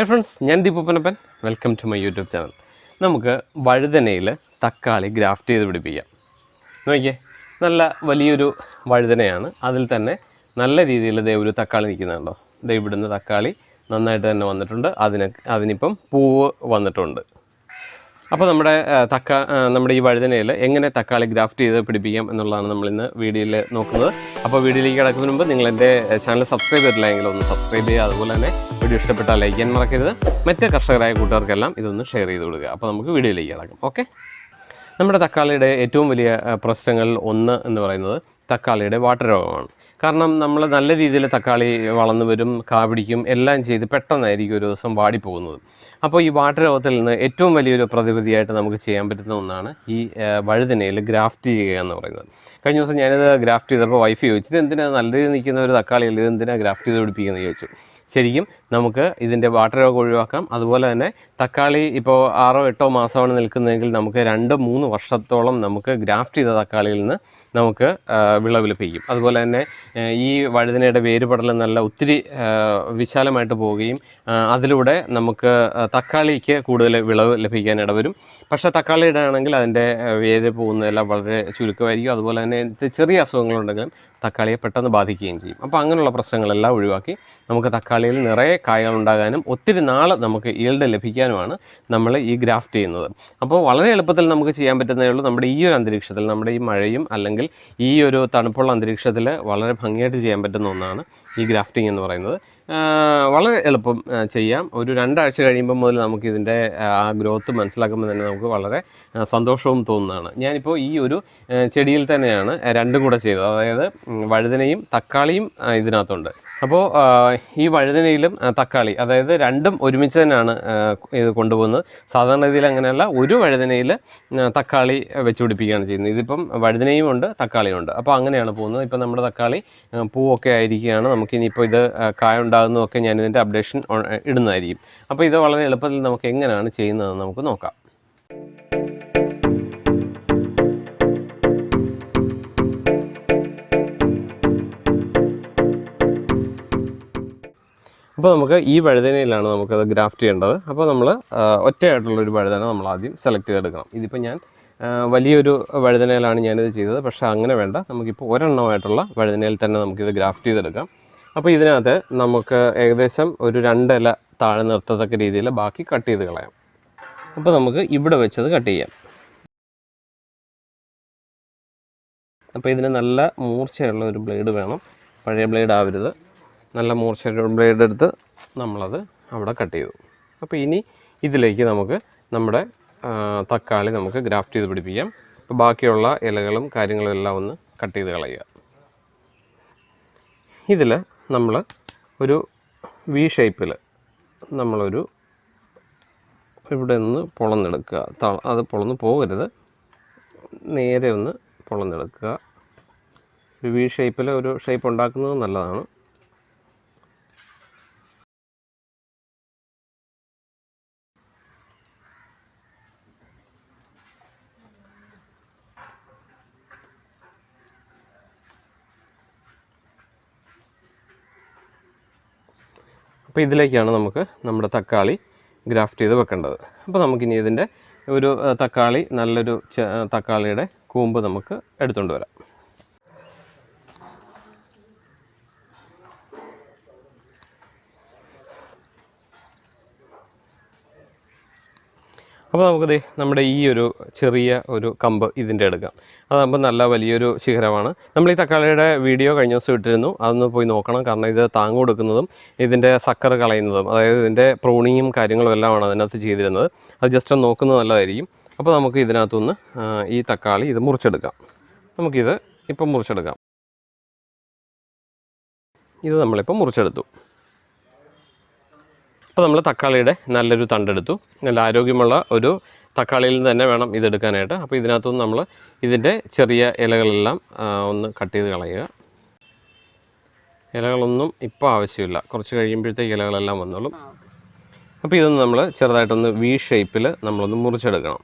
Hi friends ഞാൻ ദീപപ്പനപ്പൻ welcome to my YouTube channel നമുക്ക് വഴുതനയിൽ തക്കാളി ഗ്രാഫ്റ്റ് ചെയ്ത് പിടിപ്പിക്കാം. നോക്കിയേ നല്ല വലിയൊരു വഴുതനയാണ്. അതിൽ തന്നെ നല്ല രീതിയിൽ ദേ ഒരു തക്കാളി നിൽക്കുന്നുണ്ടോ ദേ തക്കാളി നന്നായിട്ട് തന്നെ വന്നിട്ടുണ്ട്. അതിന് അതിനിപ്പം പൂവ് വന്നിട്ടുണ്ട്. അപ്പോൾ നമ്മുടെ തക്ക നമ്മുടെ ഈ വഴുതനയിൽ എങ്ങനെ തക്കാളി ഗ്രാഫ്റ്റ് ചെയ്ത് പിടിപ്പിക്കാം എന്നുള്ളതാണ് നമ്മൾ ഇന്ന് വീഡിയോയിൽ നോക്കുന്നത്. അപ്പോൾ വീഡിയോയിലേക്ക് കിടക്കുന്നതിന് മുമ്പ് നിങ്ങൾ എന്റെ ചാനൽ സബ്സ്ക്രൈബ് ചെയ്തിട്ടില്ല എങ്കിൽ ഒന്ന് സബ്സ്ക്രൈബ് ചെയ്യുക. അതുപോലെ തന്നെ വീഡിയോ ഇഷ്ടപ്പെട്ടാൽ ലൈക്ക് ചെയ്യാൻ മറക്കരുത്. മറ്റ് കർഷകരായ കൂട്ടുകാർക്കെല്ലാം ഇതൊന്ന് ഷെയർ ചെയ്ത് കൊടുക്കുക അപ്പോൾ നമുക്ക് വീഡിയോയിലേക്ക് കിടക്കും. ഓക്കെ നമ്മുടെ തക്കാളിയുടെ ഏറ്റവും വലിയ പ്രശ്നങ്ങളിൽ ഒന്ന് എന്ന് പറയുന്നത് തക്കാളിയുടെ വാട്ടർ രോഗമാണ്. കാരണം നമ്മൾ നല്ല രീതിയിൽ തക്കാളി വളർന്നു വരും കാവിടിക്കും എല്ലാം ചെയ്ത് പെട്ടെന്നായിരിക്കും ഒരു ദിവസം വാടിപ്പോകുന്നത്. അപ്പോൾ ഈ വാട്ടർ രോഗത്തിൽ നിന്ന് ഏറ്റവും വലിയൊരു പ്രതിവിധിയായിട്ട് നമുക്ക് ചെയ്യാൻ പറ്റുന്ന ഒന്നാണ് ഈ വഴുതനയിൽ ഗ്രാഫ്റ്റ് ചെയ്യുക എന്ന് പറയുന്നത്. കഴിഞ്ഞ ദിവസം ഞാനിത് ഗ്രാഫ്റ്റ് ചെയ്തപ്പോൾ വൈഫ് ചോദിച്ചത് എന്തിനാണ് നല്ല രീതിയിൽ നിൽക്കുന്ന ഒരു തക്കാളിയല്ല? ഇത് എന്തിനാണ് ഗ്രാഫ്റ്റ് ചെയ്ത് പിടിപ്പിക്കുന്നത് ചോദിച്ചു. ശരിക്കും നമുക്ക് ഇതിന്റെ വാട്ടർ രോഗം ഒഴിവാക്കാം. അതുപോലെ തന്നെ തക്കാളി ഇപ്പോൾ ആറോ എട്ടോ മാസമാണ് നിൽക്കുന്നതെങ്കിൽ നമുക്ക് രണ്ട് മൂന്ന് വർഷത്തോളം നമുക്ക് ഗ്രാഫ്റ്റ് ചെയ്ത തക്കാളിയിൽ നിന്ന് നമുക്ക് വിളവ് ലഭിക്കും അതുപോലെ തന്നെ ഈ വഴുതനയുടെ വേരുപടലം നല്ല ഒത്തിരി വിശാലമായിട്ട് പോവുകയും അതിലൂടെ നമുക്ക് തക്കാളിക്ക് കൂടുതൽ വിളവ് ലഭിക്കാൻ ഇടവരും. പക്ഷേ തക്കാളിയുടെ ആണെങ്കിൽ അതിന്റെ വേര് പോകുന്നതെല്ലാം വളരെ ചുരുക്കമായിരിക്കും. അതുപോലെ തന്നെ ചെറിയ അസുഖങ്ങളുണ്ടെങ്കിലും തക്കാളിയെ പെട്ടെന്ന് ബാധിക്കുകയും ചെയ്യും. അപ്പോൾ അങ്ങനെയുള്ള പ്രശ്നങ്ങളെല്ലാം ഒഴിവാക്കി നമുക്ക് തക്കാളിയിൽ നിറയെ കായകൾ ഉണ്ടാകാനും ഒത്തിരി നാൾ നമുക്ക് ഈൽഡ് ലഭിക്കാനുമാണ് നമ്മൾ ഈ ഗ്രാഫ്റ്റ് ചെയ്യുന്നത്. അപ്പോൾ വളരെ എളുപ്പത്തിൽ നമുക്ക് ചെയ്യാൻ പറ്റുന്നതേ ഉള്ളൂ. നമ്മുടെ ഈ ഒരു അന്തരീക്ഷത്തിൽ നമ്മുടെ ഈ മഴയും അല്ലെങ്കിൽ ഈ ഒരു തണുപ്പുള്ള അന്തരീക്ഷത്തിൽ വളരെ ഭംഗിയായിട്ട് ചെയ്യാൻ പറ്റുന്ന ഒന്നാണ് ഈ ഗ്രാഫ്റ്റിംഗ് എന്ന് പറയുന്നത്. വളരെ എളുപ്പം ചെയ്യാം. ഒരു രണ്ടാഴ്ച കഴിയുമ്പോൾ മുതൽ നമുക്കിതിന്റെ ആ ഗ്രോത്ത് മനസ്സിലാക്കുമ്പോൾ തന്നെ നമുക്ക് വളരെ സന്തോഷവും തോന്നുന്നതാണ്. ഞാനിപ്പോൾ ഈ ഒരു ചെടിയിൽ തന്നെയാണ് രണ്ടും കൂടെ ചെയ്തത്. അതായത് വഴുതനയും തക്കാളിയും ഇതിനകത്തുണ്ട്. അപ്പോൾ ഈ വഴുതനയിലും തക്കാളി അതായത് രണ്ടും ഒരുമിച്ച് തന്നെയാണ് ഇത് കൊണ്ടുപോകുന്നത്. സാധാരണ രീതിയിൽ അങ്ങനെയല്ല ഒരു വഴുതനയിൽ തക്കാളി വെച്ച് പിടിപ്പിക്കുകയാണ് ചെയ്യുന്നത്. ഇതിപ്പം വഴുതനയും ഉണ്ട് തക്കാളിയും ഉണ്ട്. അപ്പോൾ അങ്ങനെയാണ് പോകുന്നത്. ഇപ്പം നമ്മുടെ തക്കാളി പൂവൊക്കെ ആയിരിക്കുകയാണ്. നമുക്കിനിയിപ്പോൾ ഇത് കായ ഉണ്ടാകുന്നതൊക്കെ ഞാനിതിന്റെ അപ്ഡേഷൻ ഇടുന്നതായിരിക്കും. അപ്പോൾ ഇത് വളരെ എളുപ്പത്തിൽ നമുക്ക് എങ്ങനെയാണ് ചെയ്യുന്നതെന്ന് നമുക്ക് നോക്കാം. അപ്പോൾ നമുക്ക് ഈ വഴുതനയിലാണ് നമുക്കത് ഗ്രാഫ്റ്റ് ചെയ്യേണ്ടത്. അപ്പോൾ നമ്മൾ ഒറ്റയായിട്ടുള്ളൊരു വഴുതന നമ്മൾ ആദ്യം സെലക്ട് ചെയ്തെടുക്കണം. ഇതിപ്പോൾ ഞാൻ വലിയൊരു വഴുതനയിലാണ് ഞാനിത് ചെയ്തത്. പക്ഷേ അങ്ങനെ വേണ്ട. നമുക്കിപ്പോൾ ഒരെണ്ണമായിട്ടുള്ള വഴുതനയിൽ തന്നെ നമുക്കിത് ഗ്രാഫ്റ്റ് ചെയ്തെടുക്കാം. അപ്പോൾ ഇതിനകത്ത് നമുക്ക് ഏകദേശം ഒരു രണ്ടില താഴെ നിർത്തത്തക്ക രീതിയിൽ ബാക്കി കട്ട് ചെയ്ത് കളയാം. അപ്പോൾ നമുക്ക് ഇവിടെ വെച്ചത് കട്ട് ചെയ്യാം. അപ്പോൾ ഇതിന് നല്ല മൂർച്ചയുള്ള ഒരു ബ്ലേഡ് വേണം. പഴയ ബ്ലേഡ് ആവരുത്. നല്ല മൂർച്ച ബ്ലേഡ് എടുത്ത് നമ്മളത് അവിടെ കട്ട് ചെയ്തു. അപ്പോൾ ഇനി ഇതിലേക്ക് നമുക്ക് നമ്മുടെ തക്കാളി നമുക്ക് ഗ്രാഫ്റ്റ് ചെയ്ത് പിടിപ്പിക്കാം. അപ്പോൾ ബാക്കിയുള്ള ഇലകളും കാര്യങ്ങളും എല്ലാം ഒന്ന് കട്ട് ചെയ്ത് കളയുക. ഇതിൽ നമ്മൾ ഒരു വി ഷേപ്പിൽ നമ്മളൊരു ഇവിടെ നിന്ന് പൊളന്നെടുക്കുക. അത് പൊളന്ന് പോകരുത്. നേരെ ഒന്ന് പൊളന്നെടുക്കുക. ഒരു വി ഷേപ്പിൽ ഒരു ഷേപ്പ് ഉണ്ടാക്കുന്നത് നല്ലതാണ്. അപ്പോൾ ഇതിലേക്കാണ് നമുക്ക് നമ്മുടെ തക്കാളി ഗ്രാഫ്റ്റ് ചെയ്ത് വെക്കേണ്ടത്. അപ്പോൾ നമുക്കിനി ഇതിന്റെ ഒരു തക്കാളി നല്ലൊരു തക്കാളിയുടെ കൂമ്പ് നമുക്ക് എടുത്തുകൊണ്ട് വരാം. അപ്പോൾ നമുക്കത് നമ്മുടെ ഈ ഒരു ചെറിയ ഒരു കമ്പ് ഇതിന്റെ എടുക്കാം. അതാകുമ്പോൾ നല്ല വലിയൊരു ശിഖരമാണ്. നമ്മൾ ഈ തക്കാളിയുടെ വീഡിയോ കഴിഞ്ഞ ദിവസം ഇട്ടിരുന്നു. അതൊന്ന് പോയി നോക്കണം. കാരണം ഇത് താങ്ങ് കൊടുക്കുന്നതും ഇതിന്റെ സക്കർ കളയുന്നതും അതായത് ഇതിന്റെ പ്രൂണിങ്ങും കാര്യങ്ങളും എല്ലാമാണ് അതിനകത്ത് ചെയ്തിരുന്നത്. അത് ജസ്റ്റ് ഒന്ന് നോക്കുന്നത് നല്ലതായിരിക്കും. അപ്പോൾ നമുക്ക് ഇതിനകത്തുനിന്ന് ഈ തക്കാളി ഇത് മുറിച്ചെടുക്കാം. നമുക്കിത് ഇപ്പം മുറിച്ചെടുക്കാം. ഇത് നമ്മളിപ്പോൾ മുറിച്ചെടുത്തു. അപ്പോൾ നമ്മൾ തക്കാളിയുടെ നല്ലൊരു തണ്ടെടുത്തു. നല്ല ആരോഗ്യമുള്ള ഒരു തക്കാളിയിൽ നിന്ന് തന്നെ വേണം ഇതെടുക്കാനായിട്ട്. അപ്പോൾ ഇതിനകത്തുനിന്ന് നമ്മൾ ഇതിന്റെ ചെറിയ ഇലകളെല്ലാം ഒന്ന് കട്ട് ചെയ്ത് കളയുക. ഇലകളൊന്നും ഇപ്പോൾ ആവശ്യമില്ല. കുറച്ച് കഴിയുമ്പോഴത്തേക്ക് ഇലകളെല്ലാം വന്നോളും. അപ്പോൾ ഇതൊന്ന് നമ്മൾ ചെറുതായിട്ടൊന്ന് വി ഷേപ്പിൽ നമ്മളൊന്ന് മുറിച്ചെടുക്കണം.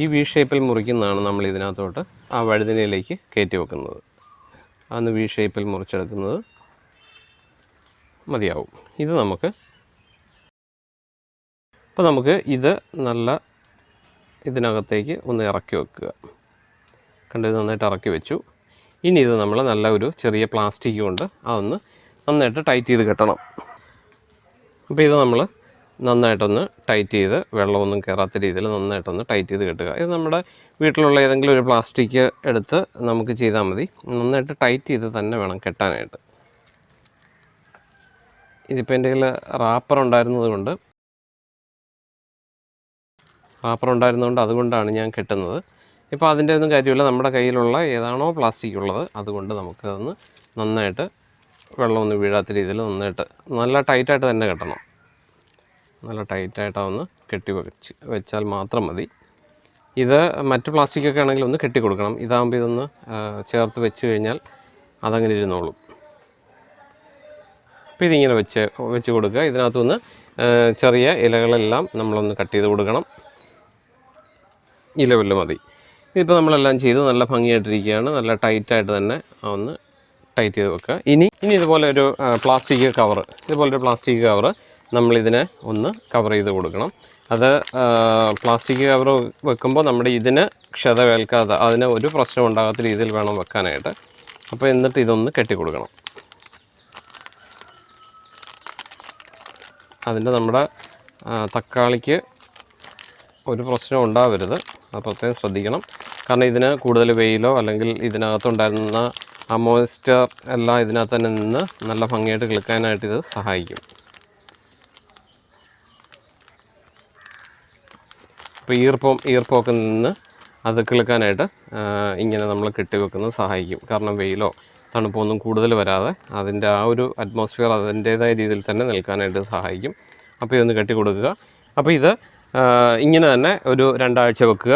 ഈ വി ഷേപ്പിൽ മുറിക്കുന്നതാണ് നമ്മൾ ഇതിനകത്തോട്ട് ആ വഴുതിനയിലേക്ക് കയറ്റി വെക്കുന്നത്. അന്ന് വി ഷേപ്പിൽ മുറിച്ചെടുക്കുന്നത്. മതിയാവും. ഇത് നമുക്ക് അപ്പോൾ നമുക്ക് ഇത് നല്ല ഇതിനകത്തേക്ക് ഒന്ന് ഇറക്കി വെക്കുക. കണ്ടത് നന്നായിട്ട് ഇറക്കി വെച്ചു. ഇനി ഇത് നമ്മൾ നല്ല ഒരു ചെറിയ പ്ലാസ്റ്റിക് കൊണ്ട് അതൊന്ന് നന്നായിട്ട് ടൈറ്റ് ചെയ്ത് കെട്ടണം. അപ്പോൾ ഇത് നമ്മൾ നന്നായിട്ടൊന്ന് ടൈറ്റ് ചെയ്ത് വെള്ളമൊന്നും കയറാത്ത രീതിയിൽ നന്നായിട്ടൊന്ന് ടൈറ്റ് ചെയ്ത് കെട്ടുക. ഇത് നമ്മുടെ വീട്ടിലുള്ള ഏതെങ്കിലും ഒരു പ്ലാസ്റ്റിക് എടുത്ത് നമുക്ക് ചെയ്താൽ മതി. നന്നായിട്ട് ടൈറ്റ് ചെയ്ത് തന്നെ വേണം കെട്ടാനായിട്ട്. ഇതിപ്പോൾ എന്റെ കയ്യിൽ റാപ്പർ ഉണ്ടായിരുന്നത് കൊണ്ട് റാപ്പർ ഉണ്ടായിരുന്നതുകൊണ്ട് അതുകൊണ്ടാണ് ഞാൻ കെട്ടുന്നത്. ഇപ്പോൾ അതിന്റെ ഒന്നും കാര്യമില്ല. നമ്മുടെ കയ്യിലുള്ള ഏതാണോ പ്ലാസ്റ്റിക് ഉള്ളത് അതുകൊണ്ട് നമുക്കതൊന്ന് നന്നായിട്ട് വെള്ളമൊന്നും വീഴാത്ത രീതിയിൽ നന്നായിട്ട് നല്ല ടൈറ്റായിട്ട് തന്നെ കെട്ടണം. നല്ല ടൈറ്റായിട്ടൊന്ന് കെട്ടി വെച്ച് വെച്ചാൽ മാത്രം മതി. ഇത് മറ്റ് പ്ലാസ്റ്റിക്കൊക്കെ ആണെങ്കിൽ ഒന്ന് കെട്ടി കൊടുക്കണം ഇതാകുമ്പോൾ ഇതൊന്ന് ചേർത്ത് വെച്ച് കഴിഞ്ഞാൽ അതങ്ങനെ ഇരുന്നോളും. അപ്പോൾ ഇതിങ്ങനെ വെച്ച് വെച്ച് കൊടുക്കുക. ഇതിനകത്തുനിന്ന് ചെറിയ ഇലകളെല്ലാം നമ്മളൊന്ന് കട്ട് ചെയ്ത് കൊടുക്കണം. ഈ ലെവലിൽ മതി. ഇതിപ്പോൾ നമ്മളെല്ലാം ചെയ്തു. നല്ല ഭംഗിയായിട്ടിരിക്കുകയാണ്. നല്ല ടൈറ്റായിട്ട് തന്നെ ഒന്ന് ടൈറ്റ് ചെയ്ത് വെക്കുക. ഇനി ഇനി ഇതുപോലെ ഒരു പ്ലാസ്റ്റിക് കവർ ഇതുപോലൊരു പ്ലാസ്റ്റിക് കവർ നമ്മളിതിനെ ഒന്ന് കവർ ചെയ്ത് കൊടുക്കണം. അത് പ്ലാസ്റ്റിക് കവർ വെക്കുമ്പോൾ നമ്മുടെ ഇതിന് ക്ഷതമേൽക്കാതെ അതിന് ഒരു പ്രശ്നം ഉണ്ടാകാത്ത രീതിയിൽ വേണം വെക്കാനായിട്ട്. അപ്പോൾ എന്നിട്ട് ഇതൊന്ന് കെട്ടി കൊടുക്കണം അതിന്റെ നമ്മുടെ തക്കാളിക്ക് ഒരു പ്രശ്നം ഉണ്ടാവരുത്. അത് പ്രത്യേകം ശ്രദ്ധിക്കണം. കാരണം ഇതിന് കൂടുതൽ വെയിലോ അല്ലെങ്കിൽ ഇതിനകത്തുണ്ടായിരുന്ന ആ മോയ്സ്ചർ എല്ലാം ഇതിനകത്ത് തന്നെ നിന്ന് നല്ല ഭംഗിയായിട്ട് കിളിക്കാനായിട്ട് ഇത് സഹായിക്കും. അപ്പോൾ ഈർപ്പം ഈർപ്പമൊക്കെ നിന്ന് അത് കിളുക്കാനായിട്ട് ഇങ്ങനെ നമ്മൾ കെട്ടിവെക്കുന്നത് സഹായിക്കും. കാരണം വെയിലോ തണുപ്പോ ഒന്നും കൂടുതൽ വരാതെ അതിന്റെ ആ ഒരു അറ്റ്മോസ്ഫിയർ അതിന്റേതായ രീതിയിൽ തന്നെ നിൽക്കാനായിട്ട് സഹായിക്കും. അപ്പോൾ ഇതൊന്ന് കെട്ടി കൊടുക്കുക. അപ്പോൾ ഇത് ഇങ്ങനെ തന്നെ ഒരു രണ്ടാഴ്ച വെക്കുക.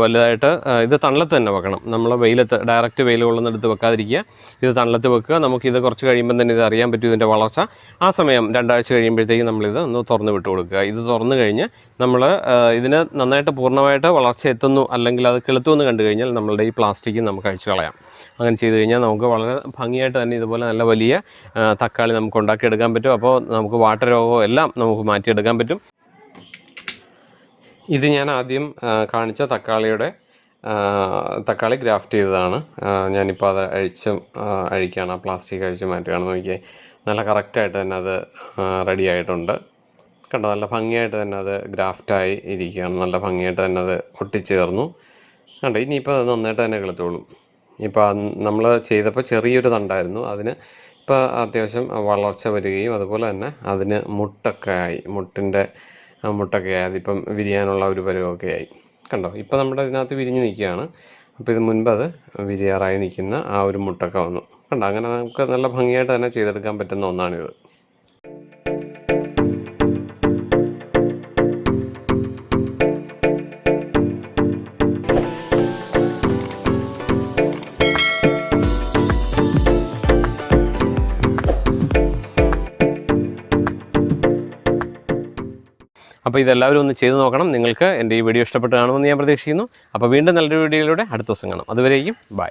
വലുതായിട്ട് ഇത് തണലത്ത് തന്നെ വെക്കണം. നമ്മൾ വെയിലത്ത് ഡയറക്റ്റ് വെയിൽ കൊള്ളുന്നിടത്ത് വെക്കാതിരിക്കുക. ഇത് തണലത്ത് വെക്കുക. നമുക്കിത് കുറച്ച് കഴിയുമ്പം തന്നെ ഇത് അറിയാൻ പറ്റും ഇതിന്റെ വളർച്ച. ആ സമയം രണ്ടാഴ്ച കഴിയുമ്പോഴത്തേക്കും നമ്മളിത് ഒന്ന് തുറന്ന് വിട്ട് കൊടുക്കുക. ഇത് തുറന്നു കഴിഞ്ഞ് നമ്മൾ ഇതിന് നന്നായിട്ട് പൂർണമായിട്ട് വളർച്ച എത്തുന്നു അല്ലെങ്കിൽ അത് കിളുത്തു എന്ന് കണ്ടു കഴിഞ്ഞാൽ നമ്മളുടെ ഈ പ്ലാസ്റ്റിക്കും നമുക്ക് അഴിച്ചു കളയാം. അങ്ങനെ ചെയ്ത് കഴിഞ്ഞാൽ നമുക്ക് വളരെ ഭംഗിയായിട്ട് തന്നെ ഇതുപോലെ നല്ല വലിയ തക്കാളി നമുക്ക് ഉണ്ടാക്കിയെടുക്കാൻ പറ്റും. അപ്പോൾ നമുക്ക് വാട്ടരോഗവും എല്ലാം നമുക്ക് മാറ്റിയെടുക്കാൻ പറ്റും. ഇത് ഞാൻ ആദ്യം കാണിച്ച തക്കാളിയുടെ തക്കാളി ഗ്രാഫ്റ്റ് ചെയ്തതാണ്. ഞാനിപ്പോൾ അത് അഴിച്ച് അഴിക്കുകയാണ്. പ്ലാസ്റ്റിക് അഴിച്ച് മാറ്റുകയാണ്. നോക്കിയേ നല്ല കറക്റ്റായിട്ട് തന്നെ അത് റെഡി ആയിട്ടുണ്ട്. കണ്ടോ നല്ല ഭംഗിയായിട്ട് തന്നെ അത് ഗ്രാഫ്റ്റായി ഇരിക്കുകയാണ്. നല്ല ഭംഗിയായിട്ട് തന്നെ അത് ഒട്ടിച്ചേർന്നു. കണ്ടോ ഇനിയിപ്പോൾ അത് നന്നായിട്ട് തന്നെ കിളത്തോളും ഇപ്പോൾ നമ്മൾ ചെയ്തപ്പോൾ ചെറിയൊരു തണ്ടായിരുന്നു. അതിന് ഇപ്പോൾ അത്യാവശ്യം വളർച്ച വരികയും അതുപോലെ തന്നെ അതിന് മുട്ടൊക്കെ ആയി. മുട്ടിന്റെ മുട്ടൊക്കെ ആയി അതിപ്പം വിരിയാനുള്ള ഒരു പരുവമൊക്കെ ആയി. കണ്ടോ? ഇപ്പോൾ നമ്മുടെ ഇതിനകത്ത് വിരിഞ്ഞ് നിൽക്കുകയാണ്. അപ്പോൾ ഇത് മുൻപ് അത് വിരിയാറായി നിൽക്കുന്ന ആ ഒരു മുട്ടൊക്കെ വന്നു. കണ്ടോ? അങ്ങനെ നമുക്ക് നല്ല ഭംഗിയായിട്ട് തന്നെ ചെയ്തെടുക്കാൻ പറ്റുന്ന ഒന്നാണിത്. അപ്പോൾ ഇതെല്ലാവരും ഒന്ന് ചെയ്തു നോക്കണം. നിങ്ങൾക്ക് എന്റെ ഈ വീഡിയോ ഇഷ്ടപ്പെട്ട് കാണുമെന്ന് ഞാൻ പ്രതീക്ഷിക്കുന്നു. അപ്പോൾ വീണ്ടും നല്ലൊരു വീഡിയോയിലൂടെ അടുത്ത ദിവസം കാണാം. അതുവരേക്കും ബൈ